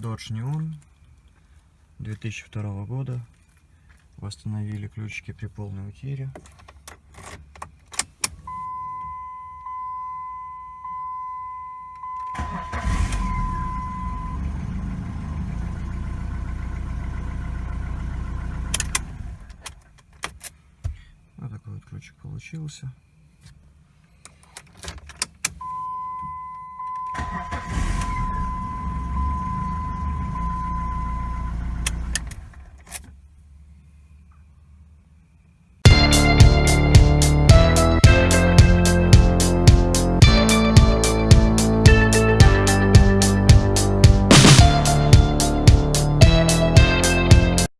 Dodge Neon 2002 года. Восстановили ключики при полной утере. Вот такой вот ключик получился.